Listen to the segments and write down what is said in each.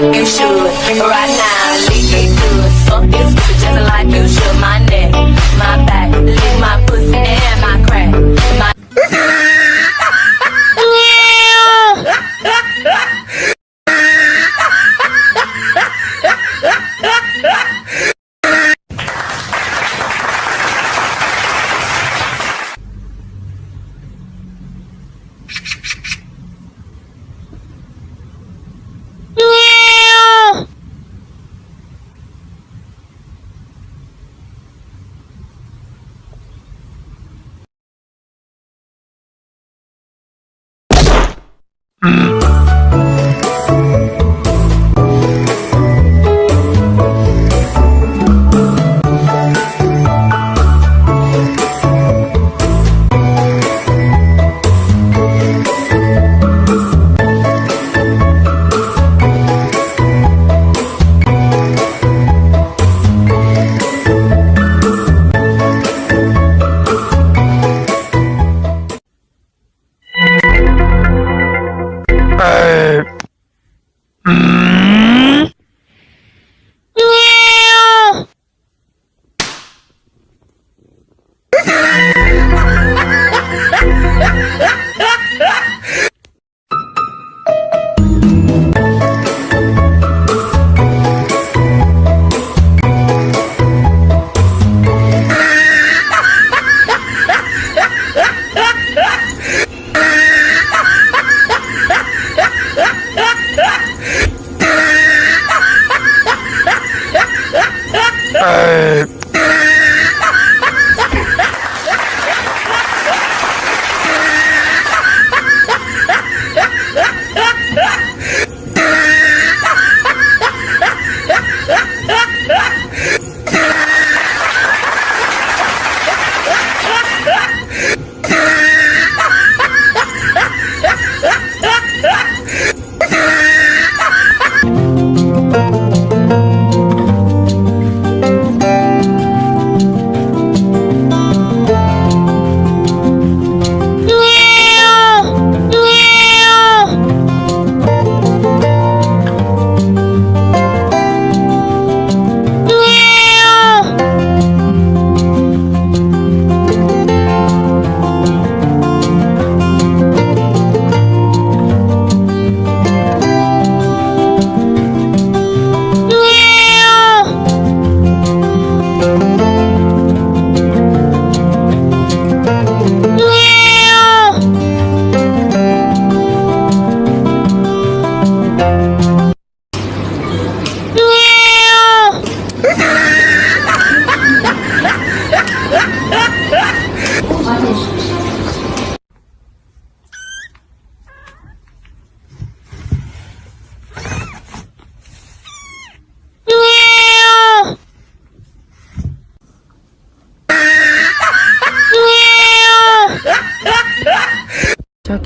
like you should. Right now, leave me good. Fuck this just like you should. Mm.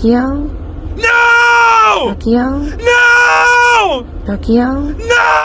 Tokyo. No! Tokyo. No! Tokyo.